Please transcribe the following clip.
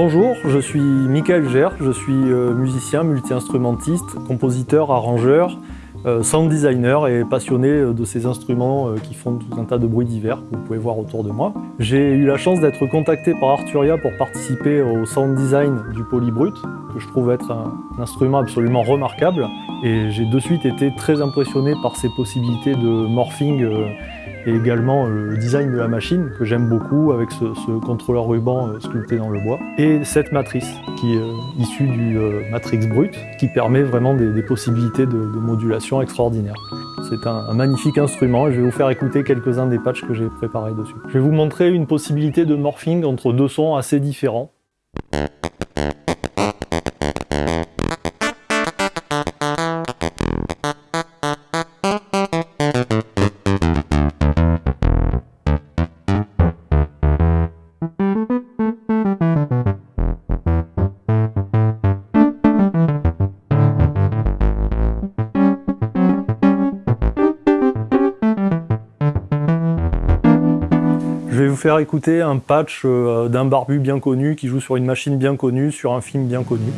Bonjour, je suis Michael Gers, je suis euh, musicien, multi-instrumentiste, compositeur, arrangeur, euh, sound designer et passionné euh, de ces instruments qui font tout un tas de bruits divers que vous pouvez voir autour de moi. J'ai eu la chance d'être contacté par Arturia pour participer au sound design du Polybrut, que je trouve être un, instrument absolument remarquable. Et j'ai de suite été très impressionné par ses possibilités de morphing et également le design de la machine que j'aime beaucoup avec ce, contrôleur ruban euh, sculpté dans le bois et cette matrice qui est euh, issue du euh, Matrix Brut qui permet vraiment des, possibilités de, modulation extraordinaires. C'est un, magnifique instrument et je vais vous faire écouter quelques-uns des patchs que j'ai préparés dessus. Je vais vous montrer une possibilité de morphing entre deux sons assez différents. Je vais vous faire écouter un patch euh, d'un barbu bien connu qui joue sur une machine bien connue, sur un film bien connu.